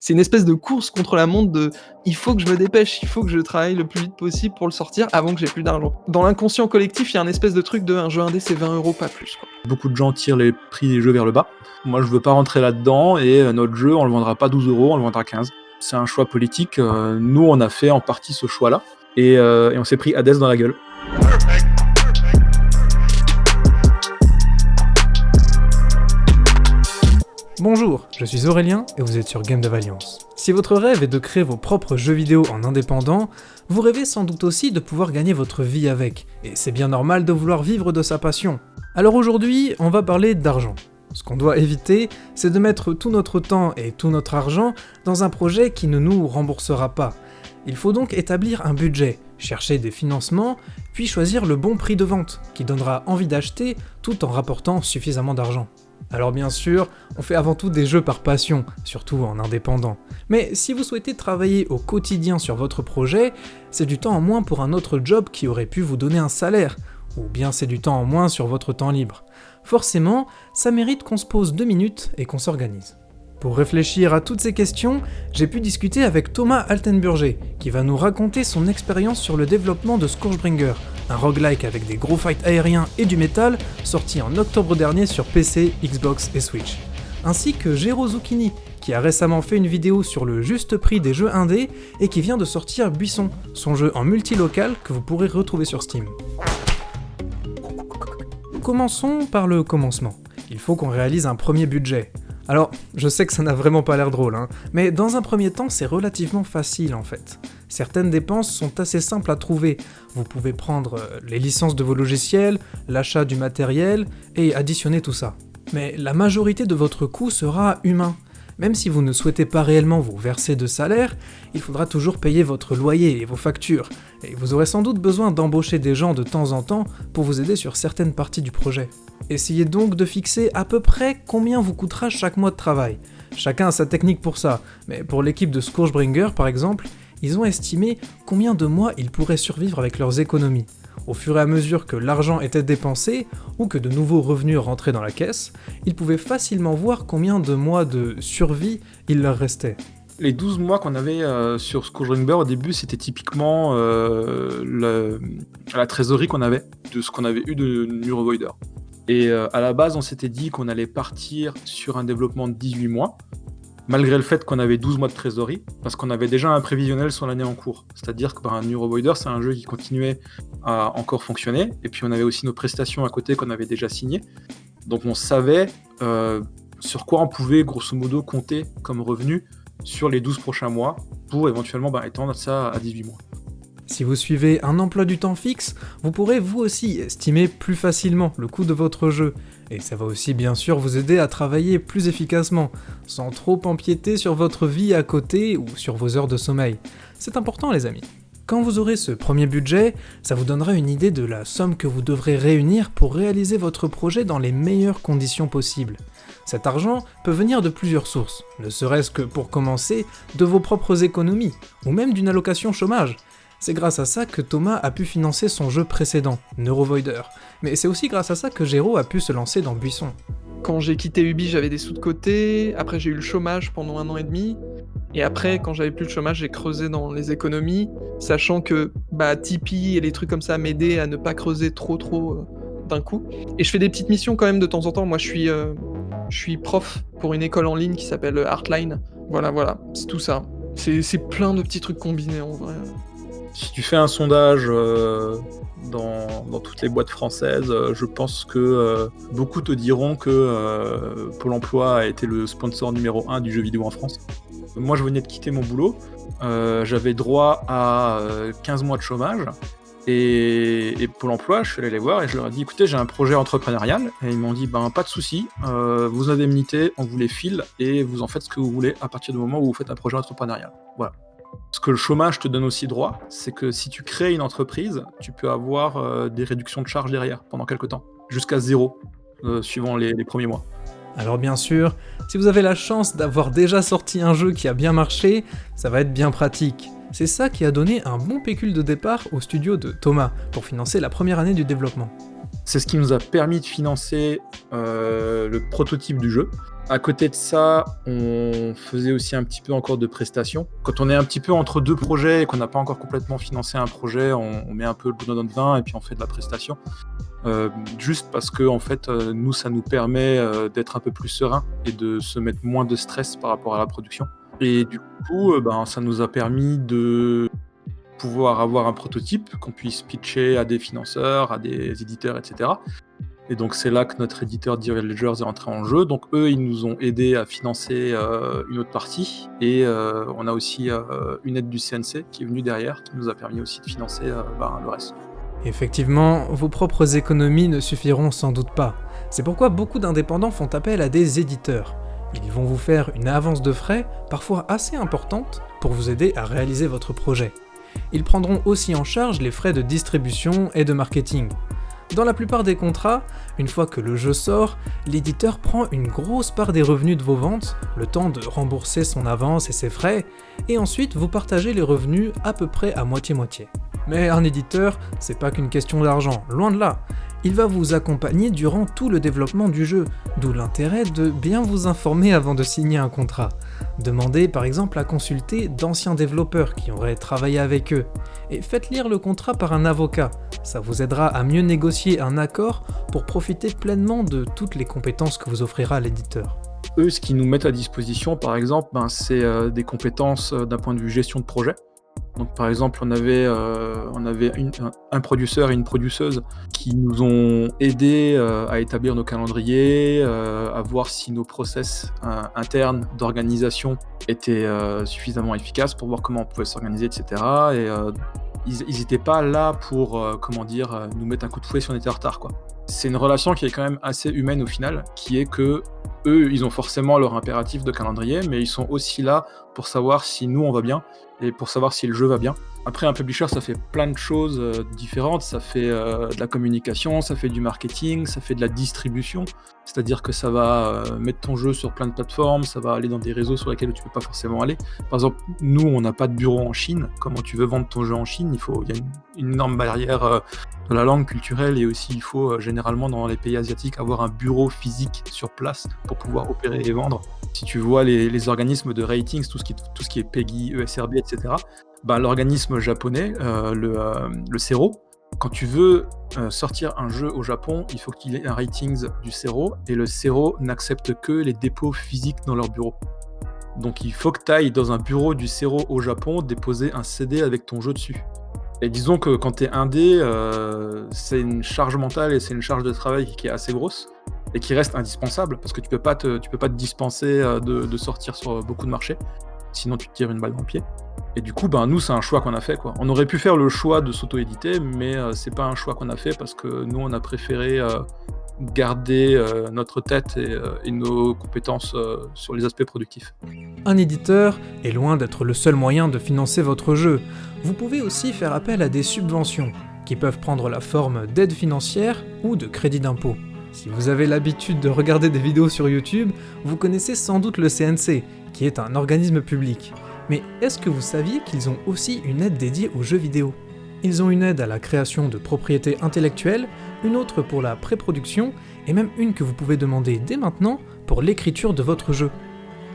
C'est une espèce de course contre la montre de: «Il faut que je me dépêche, il faut que je travaille le plus vite possible pour le sortir avant que j'ai plus d'argent». Dans l'inconscient collectif, il y a un espèce de truc de un jeu indé c'est 20 € pas plus, quoi. Beaucoup de gens tirent les prix des jeux vers le bas. Moi, je veux pas rentrer là-dedans et heu, notre jeu, on le vendra pas 12 €, on le vendra 15. C'est un choix politique, heu, nous, on a fait en partie ce choix-là et et on s'est pris Hades dans la gueule. Bonjour, je suis Aurélien et vous êtes sur Game Dev Alliance. Si votre rêve est de créer vos propres jeux vidéo en indépendant, vous rêvez sans doute aussi de pouvoir gagner votre vie avec, et c'est bien normal de vouloir vivre de sa passion. Alors aujourd'hui, on va parler d'argent. Ce qu'on doit éviter, c'est de mettre tout notre temps et tout notre argent dans un projet qui ne nous remboursera pas. Il faut donc établir un budget, chercher des financements, puis choisir le bon prix de vente, qui donnera envie d'acheter tout en rapportant suffisamment d'argent. Alors bien sûr, on fait avant tout des jeux par passion, surtout en indépendant. Mais si vous souhaitez travailler au quotidien sur votre projet, c'est du temps en moins pour un autre job qui aurait pu vous donner un salaire, ou bien c'est du temps en moins sur votre temps libre. Forcément, ça mérite qu'on se pose deux minutes et qu'on s'organise. Pour réfléchir à toutes ces questions, j'ai pu discuter avec Thomas Altenburger, qui va nous raconter son expérience sur le développement de Scourgebringer, un roguelike avec des gros fights aériens et du métal, sorti en octobre dernier sur PC, Xbox et Switch. Ainsi que Gero Zucchini, qui a récemment fait une vidéo sur le juste prix des jeux indés et qui vient de sortir Buisson, son jeu en multilocal que vous pourrez retrouver sur Steam. Commençons par le commencement. Il faut qu'on réalise un premier budget. Alors, je sais que ça n'a vraiment pas l'air drôle, hein, mais dans un premier temps, c'est relativement facile en fait. Certaines dépenses sont assez simples à trouver. Vous pouvez prendre euh, les licences de vos logiciels, l'achat du matériel, et additionner tout ça. Mais la majorité de votre coût sera humain. Même si vous ne souhaitez pas réellement vous verser de salaire, il faudra toujours payer votre loyer et vos factures, et vous aurez sans doute besoin d'embaucher des gens de temps en temps pour vous aider sur certaines parties du projet. Essayez donc de fixer à peu près combien vous coûtera chaque mois de travail. Chacun a sa technique pour ça, mais pour l'équipe de Scourgebringer par exemple, ils ont estimé combien de mois ils pourraient survivre avec leurs économies. Au fur et à mesure que l'argent était dépensé, ou que de nouveaux revenus rentraient dans la caisse, ils pouvaient facilement voir combien de mois de survie il leur restait. Les 12 mois qu'on avait euh, sur Scourgebringer au début, c'était typiquement euh, la trésorerie qu'on avait de ce qu'on avait eu de Neurovoider. Et euh, à la base, on s'était dit qu'on allait partir sur un développement de 18 mois, malgré le fait qu'on avait 12 mois de trésorerie, parce qu'on avait déjà un prévisionnel sur l'année en cours. C'est-à-dire que ben, Neurovoider, c'est un jeu qui continuait à encore fonctionner, et puis on avait aussi nos prestations à côté qu'on avait déjà signées. Donc on savait euh, sur quoi on pouvait grosso modo compter comme revenu sur les 12 prochains mois pour éventuellement ben, étendre ça à 18 mois. Si vous suivez un emploi du temps fixe, vous pourrez vous aussi estimer plus facilement le coût de votre jeu, et ça va aussi bien sûr vous aider à travailler plus efficacement, sans trop empiéter sur votre vie à côté ou sur vos heures de sommeil. C'est important les amis. Quand vous aurez ce premier budget, ça vous donnera une idée de la somme que vous devrez réunir pour réaliser votre projet dans les meilleures conditions possibles. Cet argent peut venir de plusieurs sources, ne serait-ce que pour commencer de vos propres économies, ou même d'une allocation chômage. C'est grâce à ça que Thomas a pu financer son jeu précédent, Neurovoider, mais c'est aussi grâce à ça que Géraud a pu se lancer dans Buisson. Quand j'ai quitté Ubi, j'avais des sous de côté, après j'ai eu le chômage pendant un an et demi, et après, quand j'avais plus de chômage, j'ai creusé dans les économies, sachant que bah, Tipeee et les trucs comme ça m'aidaient à ne pas creuser trop trop euh, d'un coup. Et je fais des petites missions quand même de temps en temps. Moi, je suis, euh, je suis prof pour une école en ligne qui s'appelle Artline. Voilà, voilà, c'est tout ça. C'est plein de petits trucs combinés en vrai. Si tu fais un sondage euh, dans, toutes les boîtes françaises, euh, je pense que euh, beaucoup te diront que Pôle emploi a été le sponsor numéro 1 du jeu vidéo en France. Moi, je venais de quitter mon boulot. J'avais droit à euh, 15 mois de chômage. Et, et Pôle emploi, je suis allé les voir et je leur ai dit écoutez, j'ai un projet entrepreneurial. Et ils m'ont dit ben, pas de souci, vos indemnités, on vous les file et vous en faites ce que vous voulez à partir du moment où vous faites un projet entrepreneurial. Voilà. Ce que le chômage te donne aussi droit, c'est que si tu crées une entreprise, tu peux avoir euh, des réductions de charges derrière pendant quelques temps, jusqu'à zéro, euh, suivant les, les premiers mois. Alors bien sûr, si vous avez la chance d'avoir déjà sorti un jeu qui a bien marché, ça va être bien pratique. C'est ça qui a donné un bon pécule de départ au studio de Thomas pour financer la première année du développement. C'est ce qui nous a permis de financer euh, le prototype du jeu. À côté de ça, on faisait aussi un petit peu encore de prestations. Quand on est un petit peu entre deux projets et qu'on n'a pas encore complètement financé un projet, on, met un peu le bout dans notre vin et puis on fait de la prestation. Euh, juste parce que en fait, euh, nous, ça nous permet euh, d'être un peu plus serein et de se mettre moins de stress par rapport à la production. Et du coup, ben, ça nous a permis de pouvoir avoir un prototype qu'on puisse pitcher à des financeurs, à des éditeurs, etc. Et donc c'est là que notre éditeur Dear Ledgers est entré en jeu. Donc eux, ils nous ont aidé à financer euh, une autre partie. Et euh, on a aussi euh, une aide du CNC qui est venue derrière, qui nous a permis aussi de financer ben, le reste. Effectivement, vos propres économies ne suffiront sans doute pas. C'est pourquoi beaucoup d'indépendants font appel à des éditeurs. Ils vont vous faire une avance de frais, parfois assez importante, pour vous aider à réaliser votre projet. Ils prendront aussi en charge les frais de distribution et de marketing. Dans la plupart des contrats, une fois que le jeu sort, l'éditeur prend une grosse part des revenus de vos ventes, le temps de rembourser son avance et ses frais, et ensuite vous partagez les revenus à peu près à moitié-moitié. Mais un éditeur, c'est pas qu'une question d'argent, loin de là. Il va vous accompagner durant tout le développement du jeu, d'où l'intérêt de bien vous informer avant de signer un contrat. Demandez par exemple à consulter d'anciens développeurs qui auraient travaillé avec eux, et faites lire le contrat par un avocat, ça vous aidera à mieux négocier un accord pour profiter pleinement de toutes les compétences que vous offrira l'éditeur. Eux, ce qu'ils nous mettent à disposition, par exemple, ben, c'est euh, des compétences euh, d'un point de vue gestion de projet. Donc, par exemple, on avait, euh, un, producteur et une produceuse qui nous ont aidés à établir nos calendriers, à voir si nos process internes d'organisation étaient suffisamment efficaces pour voir comment on pouvait s'organiser, etc. Et ils n'étaient pas là pour, euh, comment dire, euh, nous mettre un coup de fouet si on était en retard. C'est une relation qui est quand même assez humaine au final, qui est que eux, ils ont forcément leur impératif de calendrier, mais ils sont aussi là pour savoir si nous on va bien et pour savoir si le jeu va bien. Après, un publisher, ça fait plein de choses euh, différentes. Ça fait euh, de la communication, ça fait du marketing, ça fait de la distribution. C'est-à-dire que ça va euh, mettre ton jeu sur plein de plateformes, ça va aller dans des réseaux sur lesquels tu peux pas forcément aller. Par exemple, nous, on n'a pas de bureau en Chine. Comment tu veux vendre ton jeu en Chine? Il faut, y a une, énorme barrière de la langue culturelle et aussi il faut généralement dans les pays asiatiques avoir un bureau physique sur place pour pouvoir opérer et vendre. Si tu vois les, organismes de ratings, tout ce qui, tout ce qui est PEGI, ESRB, etc., bah, l'organisme japonais, euh, le, euh, le CERO, quand tu veux euh, sortir un jeu au Japon, il faut qu'il ait un ratings du CERO, et le CERO n'accepte que les dépôts physiques dans leur bureau. Donc il faut que tu ailles dans un bureau du CERO au Japon déposer un CD avec ton jeu dessus. Et disons que quand tu es indé, c'est une charge mentale et c'est une charge de travail qui est assez grosse et qui reste indispensable parce que tu peux pas te, peux pas te dispenser de sortir sur beaucoup de marchés, sinon tu te tires une balle dans le pied. Et du coup, ben, nous, c'est un choix qu'on a fait. Quoi. On aurait pu faire le choix de s'auto-éditer, mais euh, c'est pas un choix qu'on a fait parce que nous, on a préféré euh, garder euh, notre tête et, nos compétences sur les aspects productifs. Un éditeur est loin d'être le seul moyen de financer votre jeu. Vous pouvez aussi faire appel à des subventions, qui peuvent prendre la forme d'aide financière ou de crédit d'impôt. Si vous avez l'habitude de regarder des vidéos sur YouTube, vous connaissez sans doute le CNC, qui est un organisme public. Mais est-ce que vous saviez qu'ils ont aussi une aide dédiée aux jeux vidéo? Ils ont une aide à la création de propriétés intellectuelles, une autre pour la pré-production, et même une que vous pouvez demander dès maintenant pour l'écriture de votre jeu.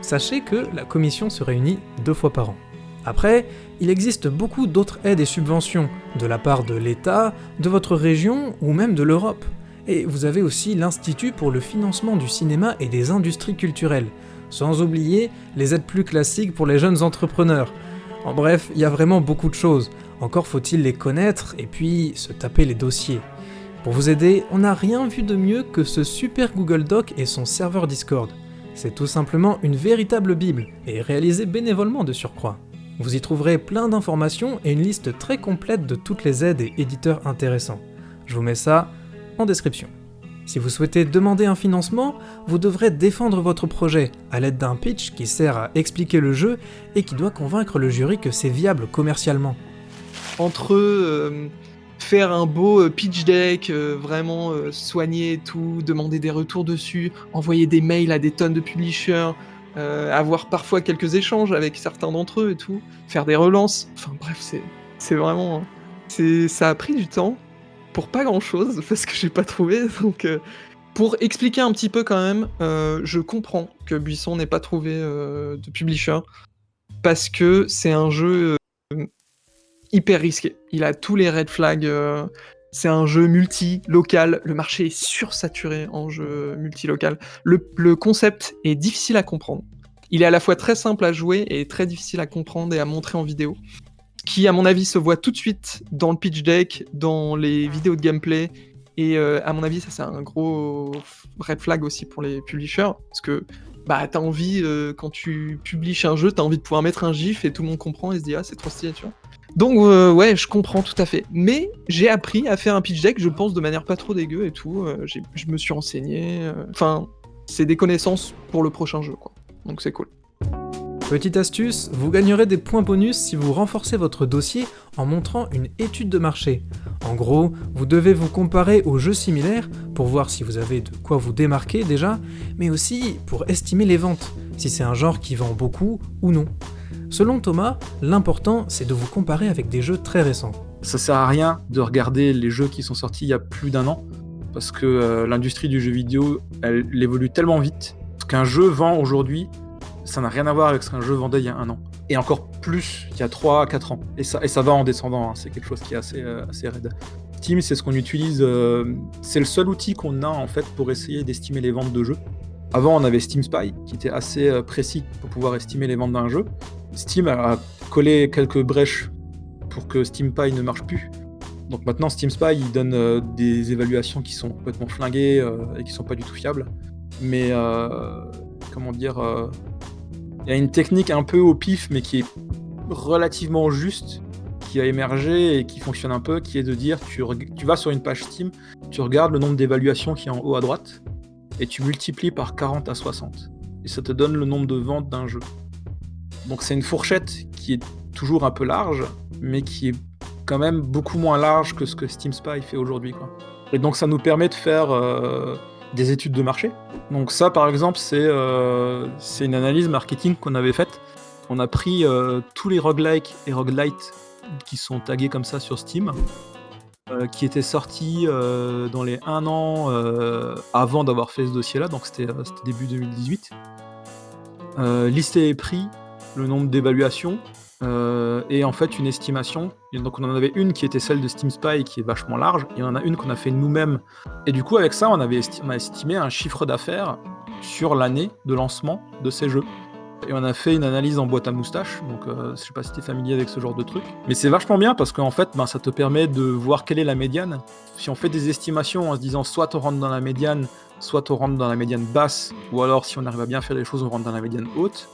Sachez que la commission se réunit deux fois par an. Après, il existe beaucoup d'autres aides et subventions, de la part de l'État, de votre région ou même de l'Europe. Et vous avez aussi l'Institut pour le financement du cinéma et des industries culturelles, sans oublier les aides plus classiques pour les jeunes entrepreneurs. En bref, il y a vraiment beaucoup de choses, encore faut-il les connaître et puis se taper les dossiers. Pour vous aider, on n'a rien vu de mieux que ce super Google Doc et son serveur Discord. C'est tout simplement une véritable bible, et réalisé bénévolement de surcroît. Vous y trouverez plein d'informations et une liste très complète de toutes les aides et éditeurs intéressants. Je vous mets ça en description. Si vous souhaitez demander un financement, vous devrez défendre votre projet à l'aide d'un pitch qui sert à expliquer le jeu et qui doit convaincre le jury que c'est viable commercialement. Entre euh, faire un beau euh, pitch deck, euh, vraiment soigner tout, demander des retours dessus, envoyer des mails à des tonnes de publishers, avoir parfois quelques échanges avec certains d'entre eux et tout, faire des relances, enfin bref, c'est vraiment... Hein. Ça a pris du temps, pour pas grand chose parce que j'ai pas trouvé. Donc, euh, Pour expliquer un petit peu quand même, euh, je comprends que Buisson n'ait pas trouvé euh, de publisher parce que c'est un jeu hyper risqué. Il a tous les red flags. c'est un jeu multi-local. Le marché est sursaturé en jeu multi-local. Le concept est difficile à comprendre. Il est à la fois très simple à jouer et très difficile à comprendre et à montrer en vidéo. Qui, à mon avis, se voit tout de suite dans le pitch deck, dans les vidéos de gameplay et euh, à mon avis, ça c'est un gros red flag aussi pour les publishers, parce que bah t'as envie euh, quand tu publies un jeu, t'as envie de pouvoir mettre un gif et tout le monde comprend et se dit ah c'est trop stylé, tu vois. Donc euh, ouais, je comprends tout à fait. Mais j'ai appris à faire un pitch deck, je pense de manière pas trop dégueu et tout. je me suis renseigné. Enfin, c'est des connaissances pour le prochain jeu, quoi. Donc c'est cool. Petite astuce, vous gagnerez des points bonus si vous renforcez votre dossier en montrant une étude de marché. En gros, vous devez vous comparer aux jeux similaires pour voir si vous avez de quoi vous démarquer déjà, mais aussi pour estimer les ventes, si c'est un genre qui vend beaucoup ou non. Selon Thomas, l'important c'est de vous comparer avec des jeux très récents. Ça sert à rien de regarder les jeux qui sont sortis il y a plus d'un an, parce que euh, l'industrie du jeu vidéo, elle, évolue tellement vite. Qu'un jeu vend aujourd'hui, ça n'a rien à voir avec ce qu'un jeu vendait il y a un an. Et encore plus il y a 3 à 4 ans. Et ça, et ça va en descendant, hein. c'est quelque chose qui est assez, euh, assez raide. Steam, c'est ce qu'on utilise, euh, c'est le seul outil qu'on a en fait pour essayer d'estimer les ventes de jeux. Avant, on avait Steam Spy, qui était assez euh, précis pour pouvoir estimer les ventes d'un jeu. Steam a collé quelques brèches pour que Steam Spy ne marche plus. Donc maintenant, Steam Spy, il donne des évaluations qui sont complètement flinguées et qui sont pas du tout fiables. Mais comment dire, il y a une technique un peu au pif, mais qui est relativement juste, qui a émergé et qui fonctionne un peu, qui est de dire, tu, vas sur une page Steam, tu regardes le nombre d'évaluations qui est en haut à droite, et tu multiplies par 40 à 60. Et ça te donne le nombre de ventes d'un jeu. Donc c'est une fourchette qui est toujours un peu large, mais qui est quand même beaucoup moins large que ce que Steam Spy fait aujourd'hui. Et donc ça nous permet de faire euh, des études de marché. Donc ça par exemple c'est euh, c'est une analyse marketing qu'on avait faite. On a pris euh, tous les roguelike et roguelite qui sont tagués comme ça sur Steam, euh, qui étaient sortis dans les 1 an avant d'avoir fait ce dossier-là, donc c'était début 2018. Euh, lister les prix, le nombre d'évaluations, euh, et en fait une estimation. Donc on en avait une qui était celle de Steam Spy qui est vachement large, et on en a une qu'on a fait nous-mêmes. Et du coup avec ça on avait a estimé un chiffre d'affaires sur l'année de lancement de ces jeux. Et on a fait une analyse en boîte à moustache, donc euh, je sais pas si tu es familier avec ce genre de truc. Mais c'est vachement bien parce qu'en fait ben, ça te permet de voir quelle est la médiane. Si on fait des estimations en se disant soit on rentre dans la médiane, soit on rentre dans la médiane basse, ou alors si on arrive à bien faire les choses on rentre dans la médiane haute.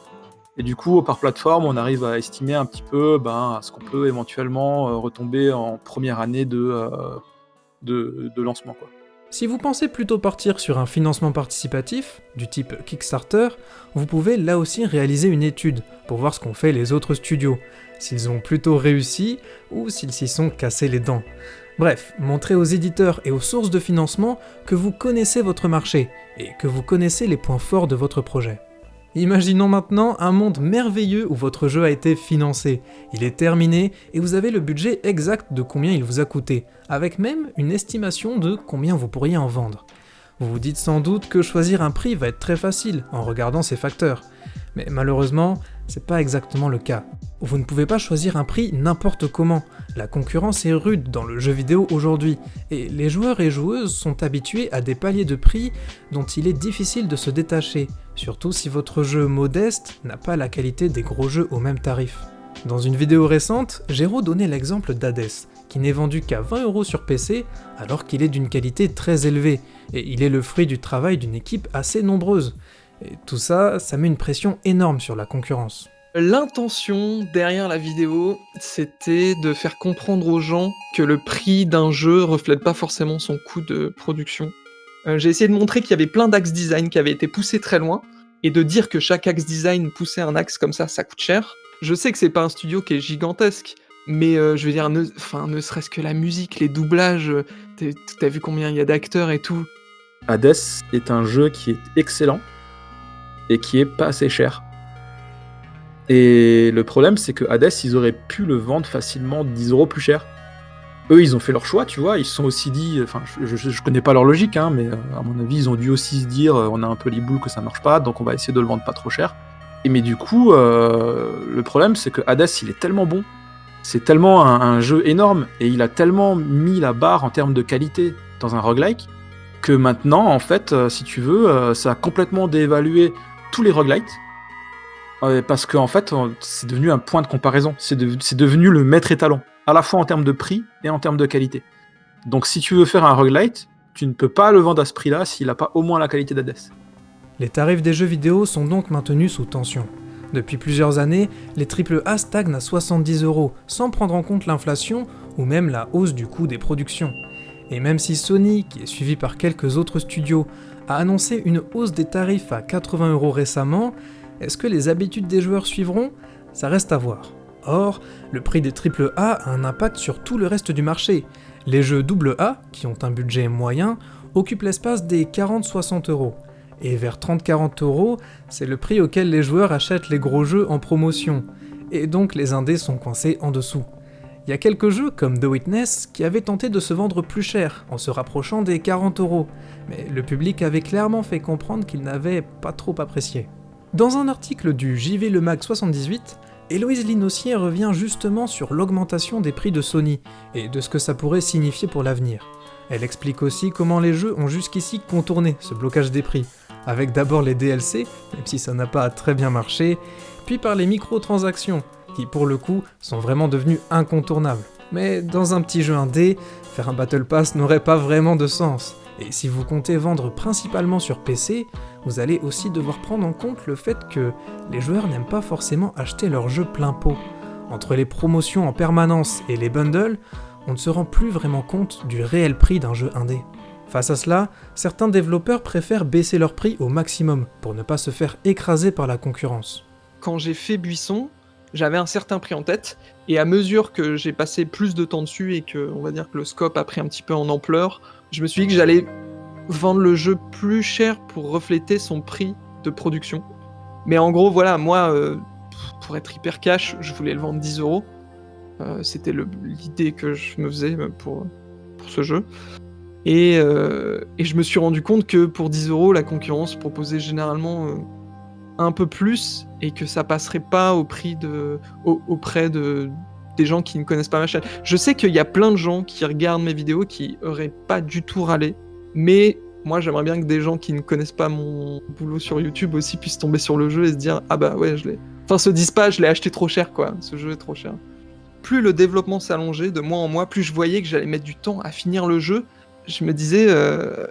Et du coup, par plateforme, on arrive à estimer un petit peu ben, ce qu'on peut éventuellement euh, retomber en première année de, euh, lancement. Si vous pensez plutôt partir sur un financement participatif, du type Kickstarter, vous pouvez là aussi réaliser une étude pour voir ce qu'ont fait les autres studios, s'ils ont plutôt réussi ou s'ils s'y sont cassés les dents. Bref, montrez aux éditeurs et aux sources de financement que vous connaissez votre marché et que vous connaissez les points forts de votre projet. Imaginons maintenant un monde merveilleux où votre jeu a été financé, il est terminé et vous avez le budget exact de combien il vous a coûté, avec même une estimation de combien vous pourriez en vendre. Vous vous dites sans doute que choisir un prix va être très facile en regardant ces facteurs, mais malheureusement, c'est pas exactement le cas. Vous ne pouvez pas choisir un prix n'importe comment. La concurrence est rude dans le jeu vidéo aujourd'hui, et les joueurs et joueuses sont habitués à des paliers de prix dont il est difficile de se détacher, surtout si votre jeu modeste n'a pas la qualité des gros jeux au même tarif. Dans une vidéo récente, Géraud donnait l'exemple d'Hades, qui n'est vendu qu'à 20 euros sur PC alors qu'il est d'une qualité très élevée, et il est le fruit du travail d'une équipe assez nombreuse. Et tout ça, ça met une pression énorme sur la concurrence. L'intention derrière la vidéo, c'était de faire comprendre aux gens que le prix d'un jeu reflète pas forcément son coût de production. Euh, J'ai essayé de montrer qu'il y avait plein d'axes design qui avaient été poussés très loin, et de dire que chaque axe design poussait un axe comme ça, ça coûte cher. Je sais que c'est pas un studio qui est gigantesque, mais euh, je veux dire, ne, ne serait-ce que la musique, les doublages, t'as vu combien il y a d'acteurs et tout. Hades est un jeu qui est excellent et qui est pas assez cher. Et le problème, c'est que Hades, ils auraient pu le vendre facilement 10 euros plus cher. Eux, ils ont fait leur choix, tu vois. Ils se sont aussi dit, enfin, je, je, connais pas leur logique, hein, mais euh, à mon avis, ils ont dû aussi se dire, euh, on a un peu les boules que ça marche pas, donc on va essayer de le vendre pas trop cher. Et mais du coup, euh, le problème, c'est que Hades, il est tellement bon, c'est tellement un, jeu énorme, et il a tellement mis la barre en termes de qualité dans un roguelike, que maintenant, en fait, si tu veux, ça a complètement dévalué tous les roguelites, parce qu'en en fait, c'est devenu un point de comparaison, c'est devenu le maître étalon à la fois en termes de prix et en termes de qualité. Donc si tu veux faire un roguelite, tu ne peux pas le vendre à ce prix-là s'il n'a pas au moins la qualité d'Hades. Les tarifs des jeux vidéo sont donc maintenus sous tension. Depuis plusieurs années, les AAA stagnent à 70 euros, sans prendre en compte l'inflation ou même la hausse du coût des productions. Et même si Sony, qui est suivi par quelques autres studios, a annoncé une hausse des tarifs à 80 euros récemment, est-ce que les habitudes des joueurs suivront? Ça reste à voir. Or, le prix des AAA a un impact sur tout le reste du marché. Les jeux AA, qui ont un budget moyen, occupent l'espace des 40-60 euros. Et vers 30-40 euros, c'est le prix auquel les joueurs achètent les gros jeux en promotion. Et donc les indés sont coincés en dessous. Il y a quelques jeux comme The Witness qui avaient tenté de se vendre plus cher en se rapprochant des 40 euros, mais le public avait clairement fait comprendre qu'il n'avait pas trop apprécié. Dans un article du JV Le Mag 78, Héloïse Linossier revient justement sur l'augmentation des prix de Sony, et de ce que ça pourrait signifier pour l'avenir. Elle explique aussi comment les jeux ont jusqu'ici contourné ce blocage des prix, avec d'abord les DLC, même si ça n'a pas très bien marché, puis par les microtransactions, qui pour le coup sont vraiment devenues incontournables. Mais dans un petit jeu indé, faire un Battle Pass n'aurait pas vraiment de sens. Et si vous comptez vendre principalement sur PC, vous allez aussi devoir prendre en compte le fait que les joueurs n'aiment pas forcément acheter leur jeu plein pot. Entre les promotions en permanence et les bundles, on ne se rend plus vraiment compte du réel prix d'un jeu indé. Face à cela, certains développeurs préfèrent baisser leur prix au maximum pour ne pas se faire écraser par la concurrence. Quand j'ai fait Buisson, j'avais un certain prix en tête, et à mesure que j'ai passé plus de temps dessus et que, on va dire que le scope a pris un petit peu en ampleur, je me suis dit que j'allais vendre le jeu plus cher pour refléter son prix de production. Mais en gros, voilà, moi, euh, pour être hyper cash, je voulais le vendre 10 euros. Euh, c'était l'idée que je me faisais euh, pour, pour ce jeu. Et, et, je me suis rendu compte que pour 10 euros, la concurrence proposait généralement un peu plus et que ça passerait pas au prix de, auprès de, des gens qui ne connaissent pas ma chaîne. Je sais qu'il y a plein de gens qui regardent mes vidéos qui auraient pas du tout râlé mais moi, j'aimerais bien que des gens qui ne connaissent pas mon boulot sur YouTube aussi puissent tomber sur le jeu et se dire Ah bah ouais, je l'ai. Enfin, se disent pas, je l'ai acheté trop cher, quoi. Ce jeu est trop cher. Plus le développement s'allongeait de mois en mois, plus je voyais que j'allais mettre du temps à finir le jeu. Je me disais, euh...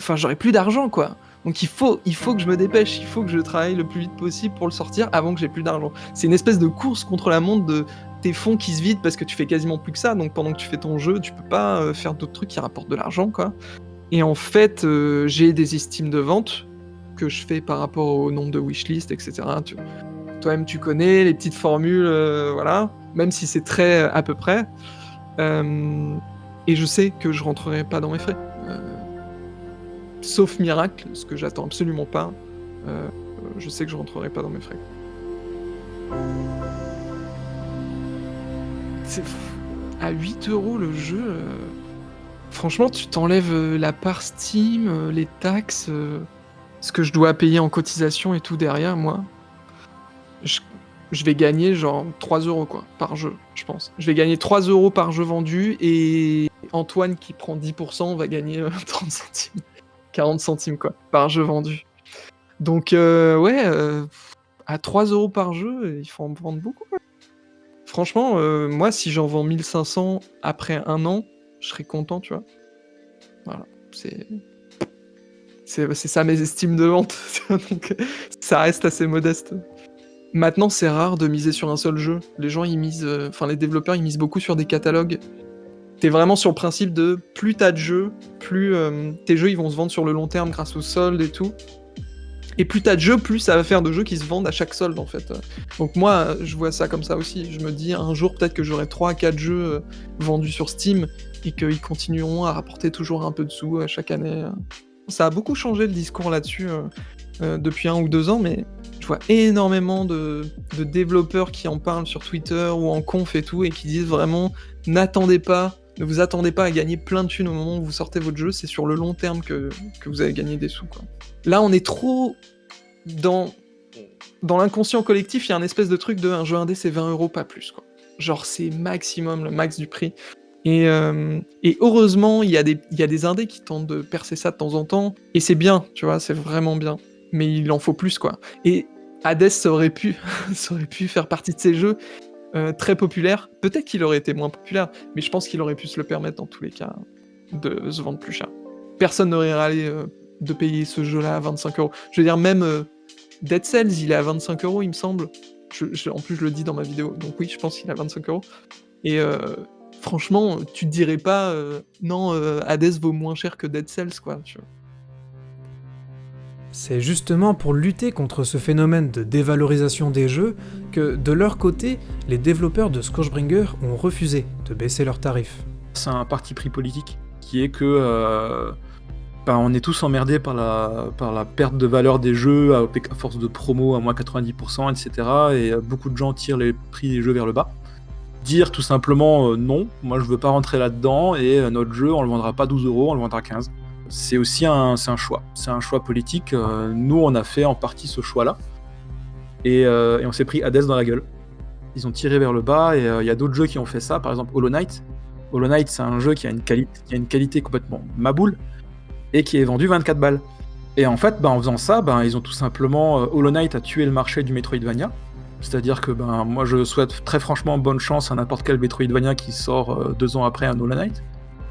enfin, j'aurais plus d'argent, quoi. Donc il faut, il faut que je me dépêche, il faut que je travaille le plus vite possible pour le sortir avant que j'ai plus d'argent. C'est une espèce de course contre la montre de tes fonds qui se vident parce que tu fais quasiment plus que ça. Donc pendant que tu fais ton jeu, tu peux pas euh, faire d'autres trucs qui rapportent de l'argent, quoi. Et en fait, euh, j'ai des estimes de vente que je fais par rapport au nombre de wishlist, etc. Toi-même, tu connais les petites formules, euh, voilà, même si c'est très à peu près. Euh, et je sais que je rentrerai pas dans mes frais. sauf miracle, ce que j'attends absolument pas. je sais que je rentrerai pas dans mes frais. C'est à 8 euros le jeu. Franchement, tu t'enlèves euh, la part Steam, euh, les taxes, euh, ce que je dois payer en cotisation et tout derrière, moi. Je, vais gagner genre 3 euros quoi, par jeu, je pense. Je vais gagner 3 euros par jeu vendu et Antoine qui prend 10% va gagner 30 centimes, 40 centimes quoi, par jeu vendu. Donc ouais, à 3 euros par jeu, il faut en vendre beaucoup. Franchement, moi si j'en vends 1500 après un an, je serais content, tu vois. Voilà, c'est. C'est ça mes estimes de vente. Donc, ça reste assez modeste. Maintenant, c'est rare de miser sur un seul jeu. Les gens, ils misent. Euh, enfin, les développeurs, ils misent beaucoup sur des catalogues. T'es vraiment sur le principe de plus t'as de jeux, plus euh, tes jeux ils vont se vendre sur le long terme grâce au solde et tout. Et plus t'as de jeux, plus ça va faire de jeux qui se vendent à chaque solde en fait. Donc moi, je vois ça comme ça aussi. Je me dis un jour peut-être que j'aurai 3 à 4 jeux euh, vendus sur Steam et qu'ils continueront à rapporter toujours un peu de sous chaque année. Ça a beaucoup changé le discours là-dessus euh, euh, depuis un ou deux ans, mais je vois énormément de, développeurs qui en parlent sur Twitter ou en conf et tout, et qui disent vraiment n'attendez pas Ne vous attendez pas à gagner plein de thunes au moment où vous sortez votre jeu, c'est sur le long terme que, que vous allez gagner des sous. Là, on est trop dans, dans l'inconscient collectif, il y a un espèce de truc de un jeu indé, c'est 20 euros, pas plus. Genre, c'est maximum, le max du prix. Et, euh, et heureusement, il y, a des, indés qui tentent de percer ça de temps en temps, et c'est bien, tu vois, c'est vraiment bien. Mais il en faut plus, quoi. Et Hades, ça aurait pu, aurait pu faire partie de ces jeux euh, très populaires. Peut-être qu'il aurait été moins populaire, mais je pense qu'il aurait pu se le permettre dans tous les cas de se vendre plus cher. Personne n'aurait râlé euh, de payer ce jeu-là à 25 euros. Je veux dire, même Dead Cells, il est à 25 euros, il me semble. En plus, je le dis dans ma vidéo. Donc oui, je pense qu'il est à 25 euros. Et franchement, tu te dirais pas, euh, non, euh, Hades vaut moins cher que Dead Cells, quoi. Tu vois. C'est justement pour lutter contre ce phénomène de dévalorisation des jeux que, de leur côté, les développeurs de Scorchbringer ont refusé de baisser leurs tarifs. C'est un parti pris politique qui est que euh, ben, on est tous emmerdés par la, par la perte de valeur des jeux à, à force de promo à moins 90%, etc. Et beaucoup de gens tirent les prix des jeux vers le bas. Dire tout simplement euh, non, moi je veux pas rentrer là-dedans et euh, notre jeu on le vendra pas 12 euros, on le vendra 15. C'est aussi un, un choix, c'est un choix politique. Euh, nous on a fait en partie ce choix-là et, on s'est pris Hades dans la gueule. Ils ont tiré vers le bas et il y a d'autres jeux qui ont fait ça, par exemple Hollow Knight. Hollow Knight, c'est un jeu qui a une, qui a une qualité complètement maboule et qui est vendu 24 balles. Et en fait, ben, en faisant ça, ben, ils ont tout simplement. Hollow Knight a tué le marché du Metroidvania. C'est-à-dire que ben, moi, je souhaite très franchement bonne chance à n'importe quel Metroidvania qui sort euh, deux ans après un Hollow.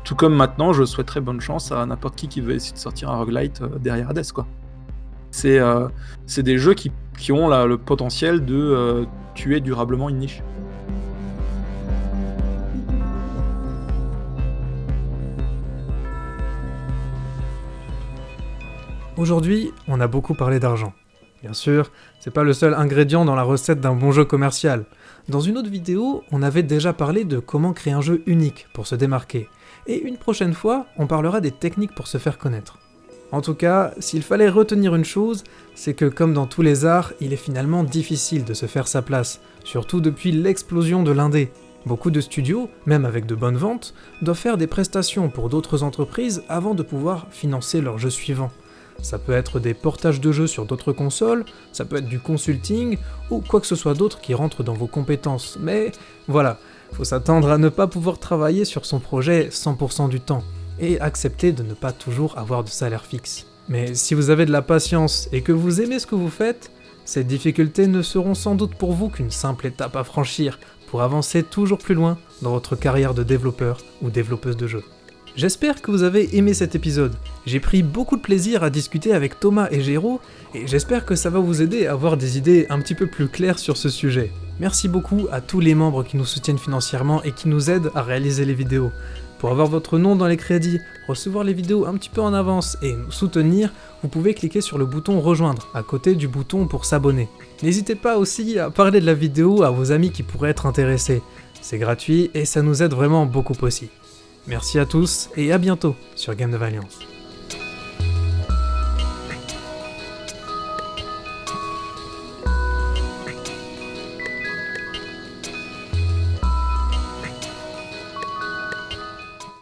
Tout comme maintenant, je souhaiterais bonne chance à n'importe qui qui veut essayer de sortir un roguelite euh, derrière Hades. Euh, c'est des jeux qui, qui ont le potentiel de tuer durablement une niche. Aujourd'hui, on a beaucoup parlé d'argent. Bien sûr, c'est pas le seul ingrédient dans la recette d'un bon jeu commercial. Dans une autre vidéo, on avait déjà parlé de comment créer un jeu unique pour se démarquer. Et une prochaine fois, on parlera des techniques pour se faire connaître. En tout cas, s'il fallait retenir une chose, c'est que comme dans tous les arts, il est finalement difficile de se faire sa place, surtout depuis l'explosion de l'indé. Beaucoup de studios, même avec de bonnes ventes, doivent faire des prestations pour d'autres entreprises avant de pouvoir financer leur jeu suivant. Ça peut être des portages de jeux sur d'autres consoles, ça peut être du consulting, ou quoi que ce soit d'autre qui rentre dans vos compétences, mais voilà, faut s'attendre à ne pas pouvoir travailler sur son projet 100% du temps, et accepter de ne pas toujours avoir de salaire fixe. Mais si vous avez de la patience et que vous aimez ce que vous faites, ces difficultés ne seront sans doute pour vous qu'une simple étape à franchir pour avancer toujours plus loin dans votre carrière de développeur ou développeuse de jeux. J'espère que vous avez aimé cet épisode. J'ai pris beaucoup de plaisir à discuter avec Thomas et Géraud, et j'espère que ça va vous aider à avoir des idées un petit peu plus claires sur ce sujet. Merci beaucoup à tous les membres qui nous soutiennent financièrement et qui nous aident à réaliser les vidéos. Pour avoir votre nom dans les crédits, recevoir les vidéos un petit peu en avance et nous soutenir, vous pouvez cliquer sur le bouton rejoindre à côté du bouton pour s'abonner. N'hésitez pas aussi à parler de la vidéo à vos amis qui pourraient être intéressés. C'est gratuit et ça nous aide vraiment beaucoup aussi. Merci à tous et à bientôt sur Game de Valiance.